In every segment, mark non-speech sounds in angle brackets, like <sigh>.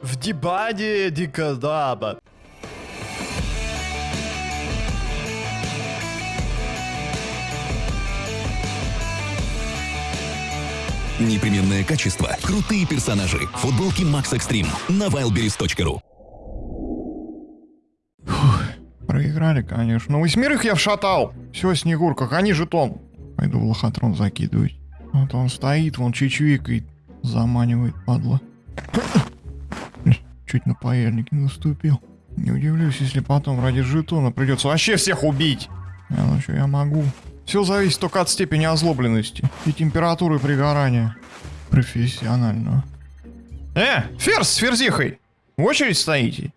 В дебаде дикодаба. Непременное качество, крутые персонажи, футболки Max Extreme на wildberries.ru Проиграли, конечно. Ну, восьмерых я вшатал. Все, Снегурка, гони жетон. Пойду в лохотрон закидывать. Вот он стоит, вон чичвикает. Заманивает, падла. Чуть на паяльник не наступил. Не удивлюсь, если потом ради жетона придется вообще всех убить. А ну что, я могу. Все зависит только от степени озлобленности и температуры пригорания. Профессионального. Э, ферзь с ферзихой! В очередь стоите?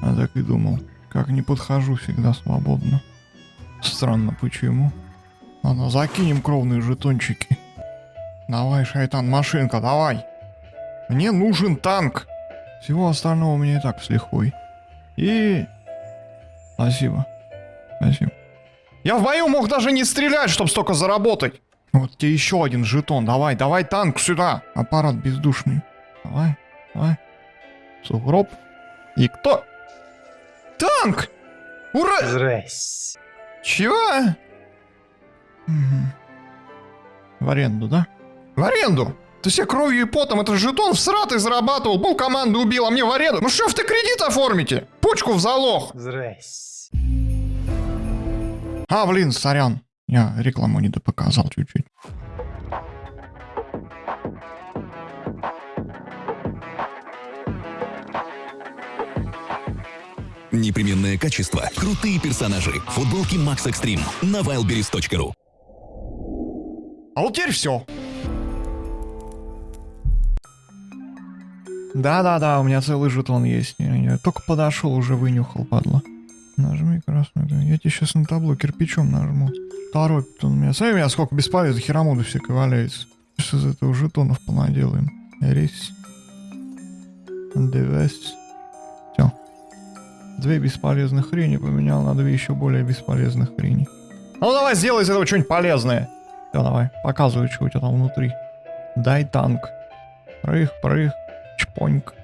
А так и думал. Как не подхожу, всегда свободно. Странно, почему? Ладно, закинем кровные жетончики. Давай, шайтан, машинка, давай. Мне нужен танк. Всего остального у меня и так с лихвой. И... Спасибо. Спасибо. Я в бою мог даже не стрелять, чтобы столько заработать. Вот тебе еще один жетон. Давай, давай танк сюда. Аппарат бездушный. Давай, давай. Сугроб. И кто? Танк! Ура! Здрасте. Чего? Мгм. В аренду, да? В аренду! Ты себе кровью и потом этот жетон в сратый зарабатывал, был команду убил, а мне в аренду. Ну что, в ты кредит оформите? Почку в залог. Здрасте. А, блин, сорян. Я рекламу не допоказал чуть-чуть. Непременное качество, крутые персонажи, футболки Max Extreme на wildberries.ru А вот теперь все. Да-да-да, у меня целый жетон есть. Я, я только подошел, уже вынюхал, падла. Нажми красную. Я тебе сейчас на табло кирпичом нажму. Торопит он меня. Смотри, у меня сколько бесполезно херамуды всякой валяется. Сейчас из этого жетонов понаделаем. Рис. Девес. Все. Две бесполезных хрени поменял на две еще более бесполезных хрени. Ну давай сделай из этого что-нибудь полезное. Все, давай, показывай, что у тебя там внутри. Дай танк. Прых, прых, чпоньк.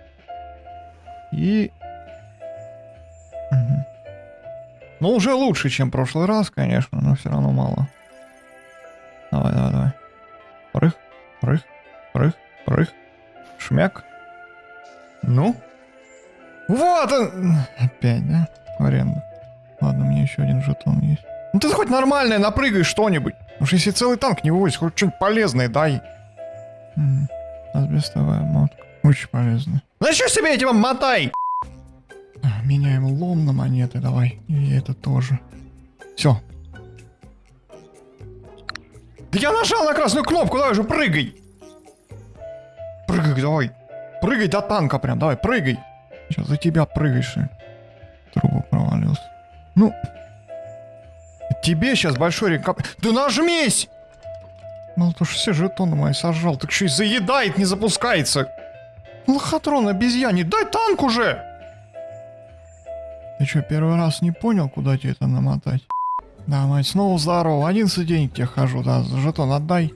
И... Мгм. Ну, уже лучше, чем в прошлый раз, конечно, но все равно мало. Давай, давай, давай. Прых, прых, прых, прых. Шмяк. Ну? Вот он! Опять, да? В аренду. Ладно, меня еще один жетон есть. Ну ты хоть нормальное напрыгай что-нибудь. Уж если целый танк не вывозишь, хоть что-нибудь полезное дай. М, Асбестовая мотка. Очень полезная. Ну что себе этим мотай? А, Меняем лом на монеты, давай. И это тоже. Все. Да я нажал на красную кнопку, давай же прыгай. Прыгай, давай. Прыгай до танка прям, давай, прыгай. Сейчас за тебя прыгаешь. Трубу провалился. Ну. Тебе сейчас большой рекап... Да нажмись! Ну, то что все жетоны мои сожрал, так еще и заедает, не запускается. Лохотрон обезьяне, дай танк уже! Ты что, первый раз не понял, куда тебе это намотать? Да, мать, снова здорово. 11 денег тебе хожу, да, жетон отдай.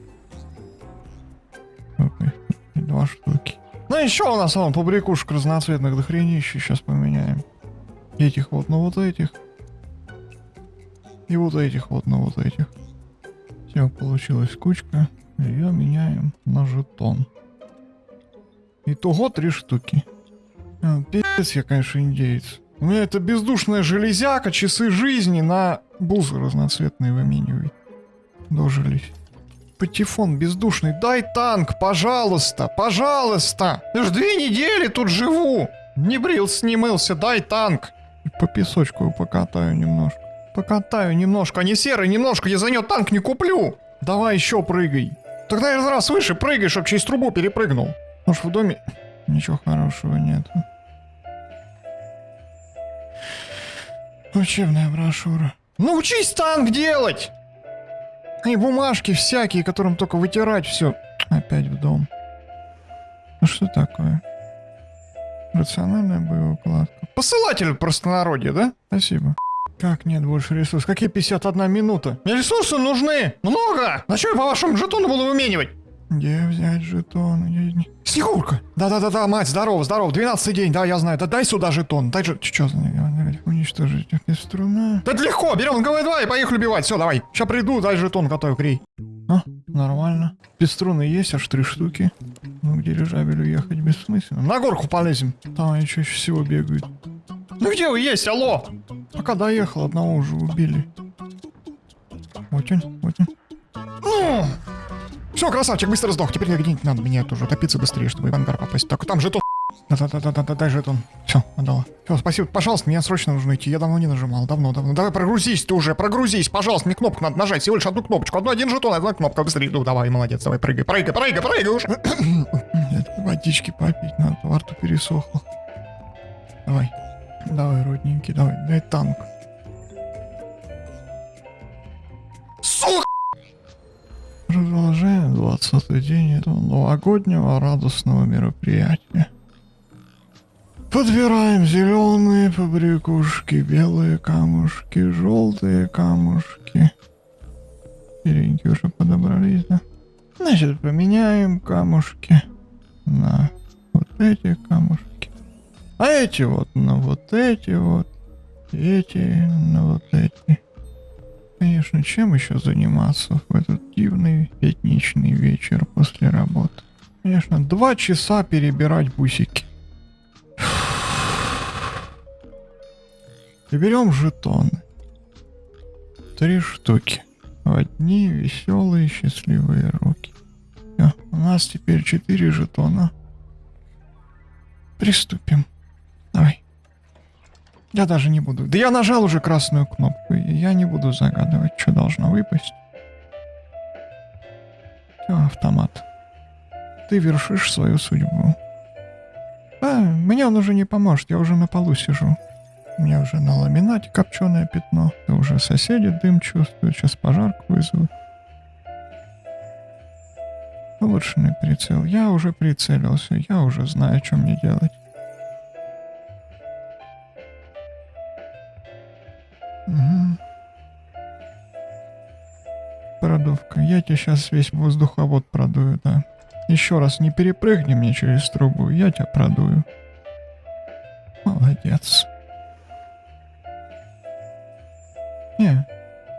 Два штуки. Ну еще у нас вон побрякушек разноцветных дохренища, сейчас поменяем. Этих вот на вот этих. И вот этих вот на вот этих. Все, получилась кучка. Ее меняем на жетон. Итого три штуки. А, Пиздец я, конечно, индеец. У меня это бездушная железяка, часы жизни на бузы разноцветные выменивай. Дожились. Патефон бездушный, дай танк, пожалуйста, пожалуйста. Я ж две недели тут живу. Не брился, не мылся, дай танк. И по песочку его покатаю немножко. Покатаю немножко, а не серый немножко, я за него танк не куплю. Давай еще прыгай. Тогда раз выше прыгай, чтоб через трубу перепрыгнул. Может в доме ничего хорошего нет. Учебная брошюра. Научись танк делать! И бумажки всякие, которым только вытирать все. Опять в дом. Ну что такое? Рациональная боевая укладка. Посылатель простонародье, да? Спасибо. Как нет больше ресурсов? Какие 51 минута? Мне ресурсы нужны! Много! На что я по вашему жетону буду выменивать? Где взять жетон? Не- Снегурка! Да-да-да-да, мать, здорово, здорово, 12 день, да, я знаю. Да дай сюда жетон, дай же... Чё за... Уничтожить без струна. Да это легко, берем, давай, давай, поехали убивать, все, давай. Сейчас приду, дай жетон, готовь, крей. А, нормально. Струны есть аж три штуки. Ну, где дирижабель уехать бессмысленно. На горку полезем. Там они чаще всего бегают. Ну где вы есть, алло? Пока доехал, одного уже убили. Вот он, вот он. Все, красавчик, быстро сдох. Теперь где-нибудь надо меня тоже топиться быстрее, чтобы в ангар попасть. Так, там жетон. <laughs> Да-да-да-да-да, дай жетон. Все, отдала. Все, спасибо. Пожалуйста, мне срочно нужно идти. Я давно не нажимал, давно-давно. Давай прогрузись ты уже, прогрузись, пожалуйста. Мне кнопку надо нажать, всего лишь одну кнопочку. Одну, один жетон, одна кнопка. Быстрее, ну давай, молодец, давай, прыгай, прыгай, прыгай, прыгай уже. <coughs> Водички попить надо, во рту пересохло. Давай, давай, родненький, давай, дай танк. 20 день этого новогоднего радостного мероприятия. Подбираем зеленые побрякушки, белые камушки, желтые камушки. Серенькие уже подобрались, да? Значит, поменяем камушки на вот эти камушки. А эти вот на вот эти вот. Эти на вот эти. Конечно, чем еще заниматься в этот дивный пятничный вечер после работы? Конечно, два часа перебирать бусики. Берем жетоны. Три штуки. В одни веселые счастливые руки. Всё, у нас теперь четыре жетона. Приступим. Я даже не буду. Да я нажал уже красную кнопку. и Я не буду загадывать, что должно выпасть. Все, автомат. Ты вершишь свою судьбу. А, мне он уже не поможет, я уже на полу сижу. У меня уже на ламинате копченое пятно. И уже соседи дым чувствуют, сейчас пожарку вызовут. Улучшенный прицел. Я уже прицелился, я уже знаю, что мне делать. Продувка. Я тебе сейчас весь воздуховод продую, да. Еще раз не перепрыгни мне через трубу, я тебя продую. Молодец. Не,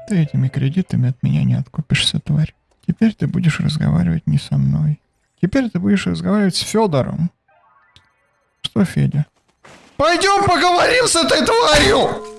ты этими кредитами от меня не откупишься, тварь. Теперь ты будешь разговаривать не со мной. Теперь ты будешь разговаривать с Федором. Что, Федя? Пойдем поговорим с этой тварью!